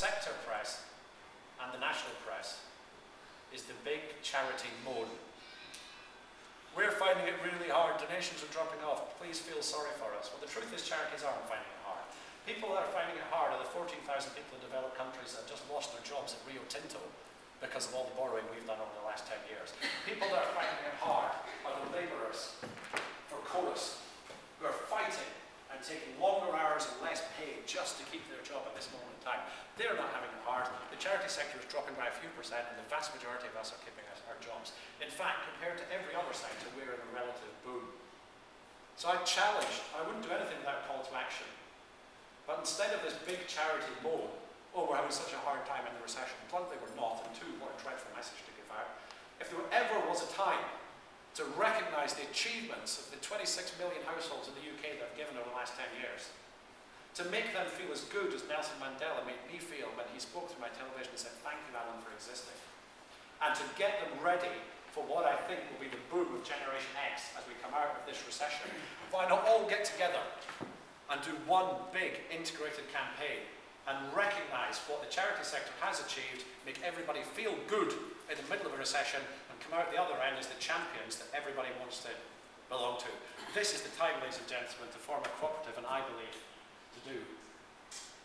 sector press and the national press is the big charity moan. We're finding it really hard, donations are dropping off, please feel sorry for us. Well, the truth is charities aren't finding it hard. People that are finding it hard are the 14,000 people in developed countries that have just lost their jobs at Rio Tinto because of all the borrowing we've done over the last 10 years. People that are finding it hard are the labourers for Corus, who are fighting and taking longer hours and less pay just to keep their job at this moment in time. They're not having it hard. The charity sector is dropping by a few percent and the vast majority of us are keeping our, jobs. In fact, compared to every other sector, we're in a relative boom. So I challenge, I wouldn't do anything without call to action. But instead of this big charity moan, oh, we're having such a hard time in the recession, bluntly we're not, and two, what a dreadful message to give out. If there ever was a time to recognise the achievements of the 26 million households in the UK that have given over the last 10 years. To make them feel as good as Nelson Mandela made me feel when he spoke through my television and said, thank you Alan for existing. And to get them ready for what I think will be the boom of Generation X as we come out of this recession. Why not all get together and do one big integrated campaign and recognise what the charity sector has achieved, make everybody feel good in the middle of a recession and come out the other end as the champions that everybody wants to belong to. This is the time, ladies and gentlemen, to form a cooperative and I believe to do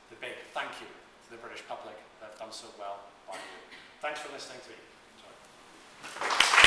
the big thank you to the British public that have done so well by you. Thanks for listening to me.